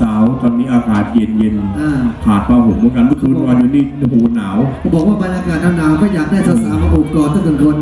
สาวตอนนี้อากาศเย็นเย็นาขาดผ้าห่มเหมือนกันเมื่อคืนนอนอยู่นี่โอ้โหหนาว บอกว่าบรรยากาศหนาวๆก็อยากได้สาวๆมาโอบกอดทุกคน